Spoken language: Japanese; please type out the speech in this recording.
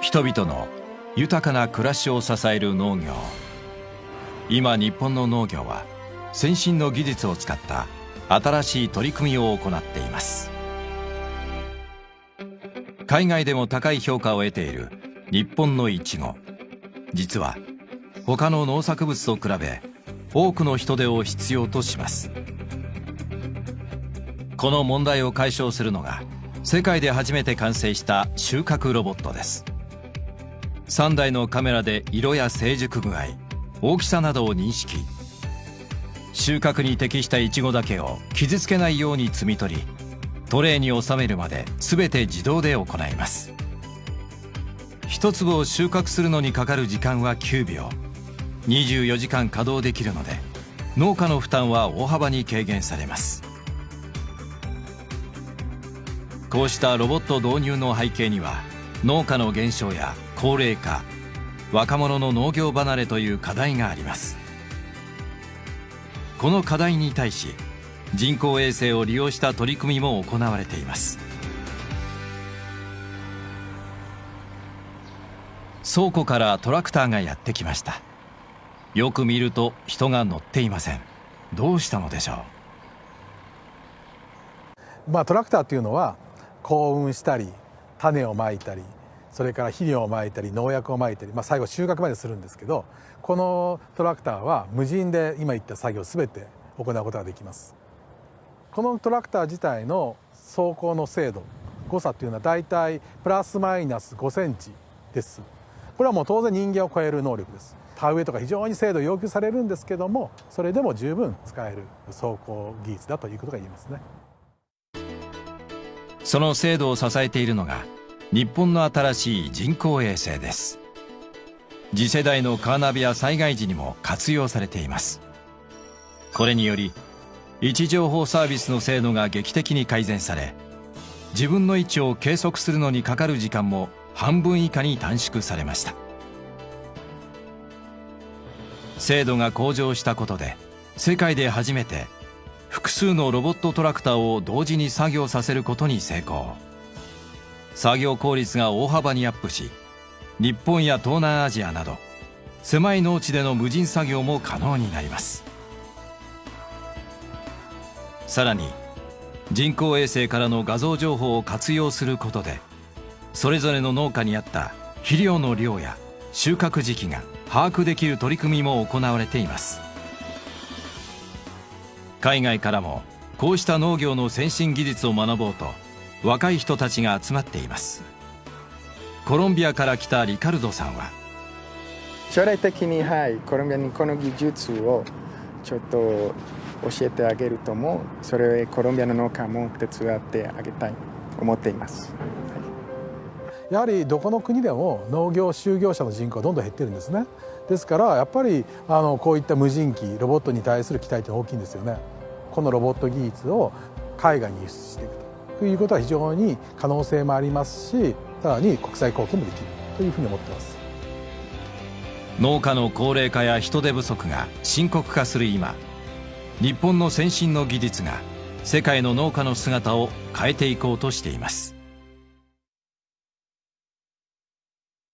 人々の豊かな暮らしを支える農業。今日本の農業は先進の技術を使った新しい取り組みを行っています。海外でも高い評価を得ている日本のイチゴ。実は他の農作物と比べ多くの人手を必要とします。この問題を解消するのが世界で初めて完成した収穫ロボットです。3台のカメラで色や成熟具合大きさなどを認識。収穫に適したイチゴだけを傷つけないように摘み取りトレーに収めるまで全て自動で行います。一粒を収穫するのにかかる時間は9秒。24時間稼働できるので農家の負担は大幅に軽減されます。こうしたロボット導入の背景には農家の減少や高齢化若者の農業離れという課題があります。この課題に対し人工衛星を利用した取り組みも行われています。倉庫からトラクターがやってきました。よく見ると人が乗っていません。どうしたのでしょう？まあトラクターっていうのは幸運したり種をまいたりそれから肥料をまいたり農薬をまいたり、まあ、最後収穫までするんですけどこのトラクターは無人で今言った作業全て行うことができます。このトラクター自体の走行の精度誤差というのはだいたいプラスマイナス5センチです。これはもう当然人間を超える能力です。田植えとか非常に精度要求されるんですけどもそれでも十分使える走行技術だということが言えますね。その精度を支えているのが日本の新しい人工衛星です。次世代のカーナビや災害時にも活用されています。これにより位置情報サービスの精度が劇的に改善され自分の位置を計測するのにかかる時間も半分以下に短縮されました。精度が向上したことで世界で初めて複数のロボットトラクターを同時に作業させることに成功。作業効率が大幅にアップし日本や東南アジアなど狭い農地での無人作業も可能になります。さらに人工衛星からの画像情報を活用することでそれぞれの農家に合った肥料の量や収穫時期が把握できる取り組みも行われています。海外からもこうした農業の先進技術を学ぼうと若い人たちが集まっています。コロンビアから来たリカルドさんは。将来的にはいコロンビアにこの技術をちょっと教えてあげるともそれをコロンビアの農家も手伝ってあげたい思っています、やはりどこの国でも農業就業者の人口はどんどん減ってるんですね。ですからやっぱりあのこういった無人機ロボットに対する期待って大きいんですよね。このロボット技術を海外に輸出していくということは非常に可能性もありますしさらに国際貢献もできるというふうに思ってます。農家の高齢化や人手不足が深刻化する今日本の先進の技術が世界の農家の姿を変えていこうとしています。